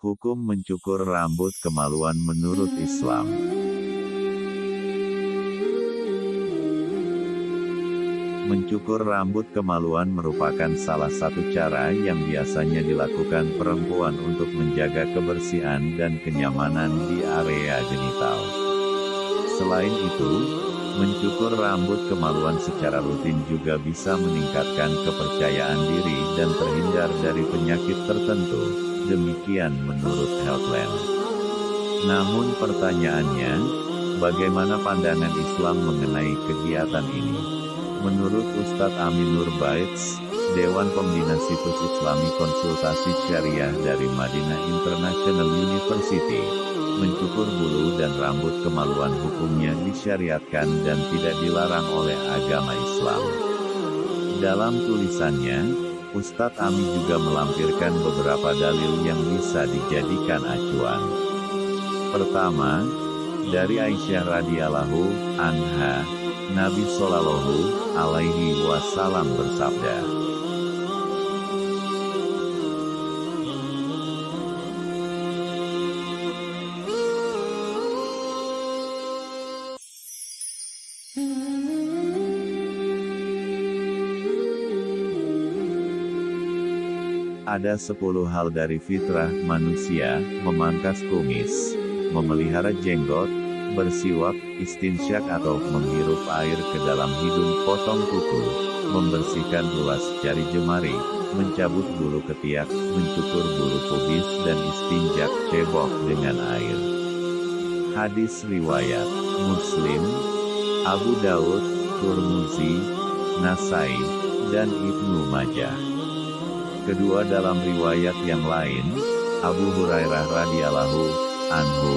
Hukum mencukur rambut kemaluan menurut Islam. Mencukur rambut kemaluan merupakan salah satu cara yang biasanya dilakukan perempuan untuk menjaga kebersihan dan kenyamanan di area genital. Selain itu, mencukur rambut kemaluan secara rutin juga bisa meningkatkan kepercayaan diri dan terhindar dari penyakit tertentu, demikian menurut Healthline. Namun pertanyaannya, bagaimana pandangan Islam mengenai kegiatan ini? Menurut Ustadz Amin Nur Baits, Dewan Pembina Situs Islami Konsultasi Syariah dari Madinah International University, mencukur bulu dan rambut kemaluan hukumnya disyariatkan dan tidak dilarang oleh agama Islam. Dalam tulisannya, Ustadz Amin juga melampirkan beberapa dalil yang bisa dijadikan acuan. Pertama, dari Aisyah radhiyallahu anha, Nabi Shallallahu Alaihi Wasallam bersabda. Ada sepuluh hal dari fitrah manusia, memangkas kumis, memelihara jenggot, bersiwak, istinsyak atau menghirup air ke dalam hidung potong kuku, membersihkan ruas jari jemari, mencabut bulu ketiak, mencukur bulu pubis dan istinjak cebok dengan air. Hadis Riwayat Muslim, Abu Daud, Turmuzi, Nasai, dan Ibnu Majah. Kedua dalam riwayat yang lain, Abu Hurairah radhiyallahu anhu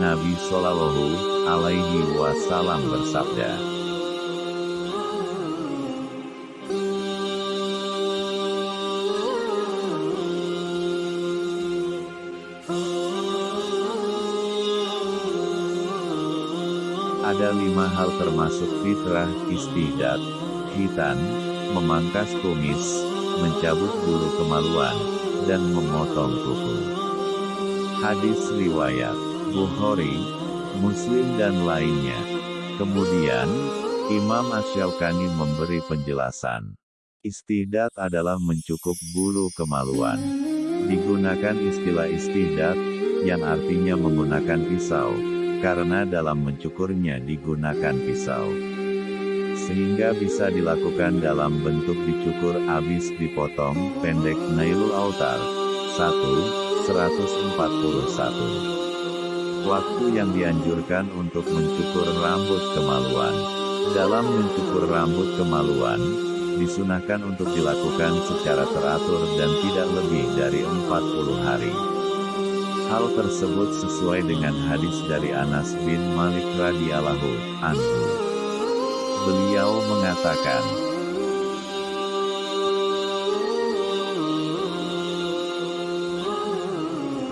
Nabi Shallallahu Alaihi Wasallam bersabda. Ada lima hal termasuk fitrah, istidat, hitan, memangkas kumis, mencabut bulu kemaluan, dan memotong kuku. Hadis riwayat Bukhari, Muslim dan lainnya. Kemudian, Imam Asyaukani memberi penjelasan. Istihdat adalah mencukup bulu kemaluan. Digunakan istilah istihdat, yang artinya menggunakan pisau, karena dalam mencukurnya digunakan pisau. Sehingga bisa dilakukan dalam bentuk dicukur abis dipotong, pendek Nailul Autar. 1. 141 Waktu yang dianjurkan untuk mencukur rambut kemaluan. Dalam mencukur rambut kemaluan, disunahkan untuk dilakukan secara teratur dan tidak lebih dari 40 hari. Hal tersebut sesuai dengan hadis dari Anas bin Malik radhiyallahu anhu. Beliau mengatakan,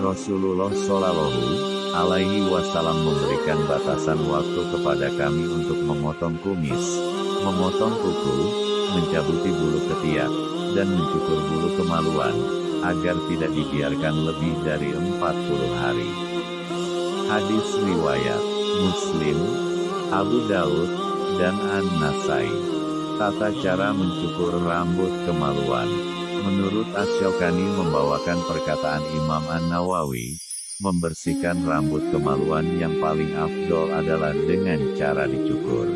Rasulullah Shallallahu alaihi wasallam memberikan batasan waktu kepada kami untuk memotong kumis, memotong kuku, mencabuti bulu ketiak, dan mencukur bulu kemaluan, agar tidak dibiarkan lebih dari 40 hari. Hadis Riwayat Muslim, Abu Daud, dan An-Nasai. Tata cara mencukur rambut kemaluan. Menurut Asyokani membawakan perkataan Imam An-Nawawi, Membersihkan rambut kemaluan yang paling afdol adalah dengan cara dicukur.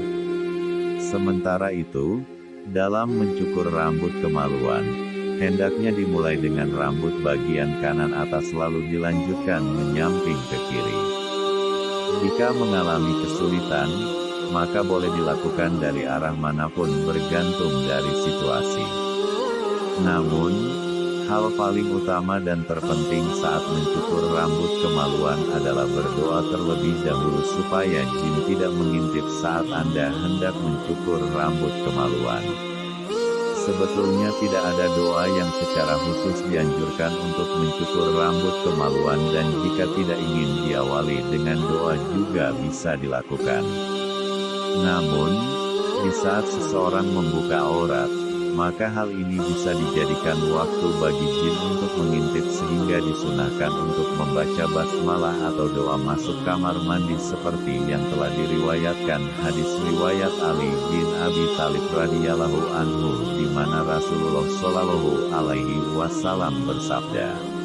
Sementara itu, dalam mencukur rambut kemaluan, hendaknya dimulai dengan rambut bagian kanan atas lalu dilanjutkan menyamping ke kiri. Jika mengalami kesulitan, maka boleh dilakukan dari arah mana pun bergantung dari situasi. Namun, Hal paling utama dan terpenting saat mencukur rambut kemaluan adalah berdoa terlebih dahulu supaya jin tidak mengintip saat Anda hendak mencukur rambut kemaluan. Sebetulnya tidak ada doa yang secara khusus dianjurkan untuk mencukur rambut kemaluan dan jika tidak ingin diawali dengan doa juga bisa dilakukan. Namun, di saat seseorang membuka aurat, maka hal ini bisa dijadikan waktu bagi jin untuk mengintip sehingga disunahkan untuk membaca basmalah atau doa masuk kamar mandi seperti yang telah diriwayatkan hadis riwayat Ali bin Abi Thalib radhiyallahu anhu di mana Rasulullah shallallahu alaihi wasallam bersabda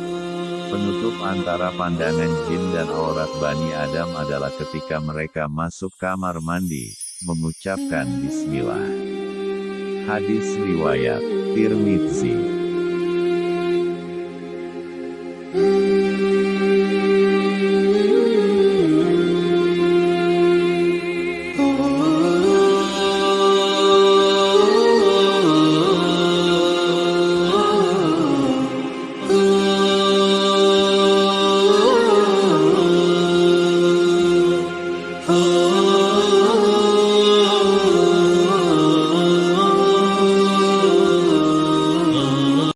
Penutup antara pandangan jin dan aurat Bani Adam adalah ketika mereka masuk kamar mandi, mengucapkan bismillah. Hadis riwayat Tirmidzi